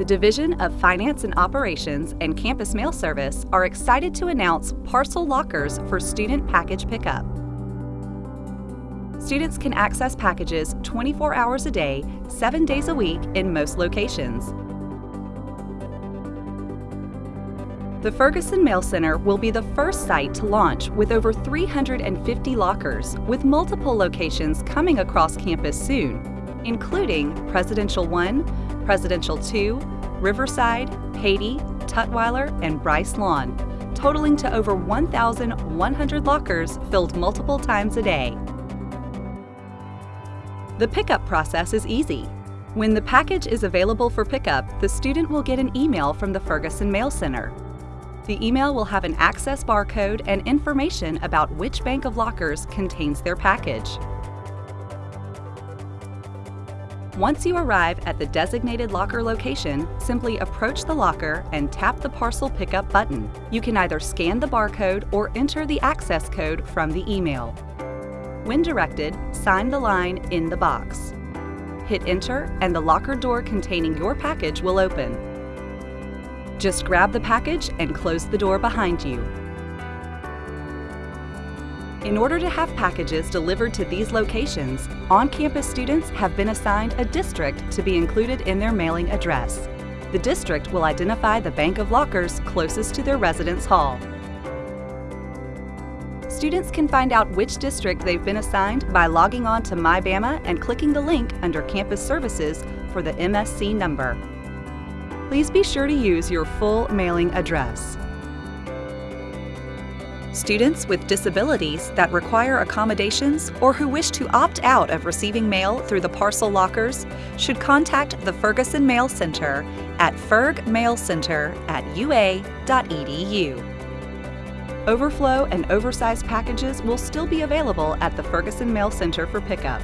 The Division of Finance and Operations and Campus Mail Service are excited to announce parcel lockers for student package pickup. Students can access packages 24 hours a day, 7 days a week in most locations. The Ferguson Mail Center will be the first site to launch with over 350 lockers, with multiple locations coming across campus soon, including Presidential 1, Presidential 2, Riverside, Paty, Tutwiler, and Bryce Lawn, totaling to over 1,100 lockers filled multiple times a day. The pickup process is easy. When the package is available for pickup, the student will get an email from the Ferguson Mail Center. The email will have an access barcode and information about which bank of lockers contains their package. Once you arrive at the designated locker location, simply approach the locker and tap the parcel pickup button. You can either scan the barcode or enter the access code from the email. When directed, sign the line in the box. Hit enter and the locker door containing your package will open. Just grab the package and close the door behind you. In order to have packages delivered to these locations, on-campus students have been assigned a district to be included in their mailing address. The district will identify the bank of lockers closest to their residence hall. Students can find out which district they've been assigned by logging on to MyBama and clicking the link under Campus Services for the MSC number. Please be sure to use your full mailing address. Students with disabilities that require accommodations or who wish to opt out of receiving mail through the parcel lockers should contact the Ferguson Mail Center at fergmailcenter at ua.edu. Overflow and oversized packages will still be available at the Ferguson Mail Center for pickup.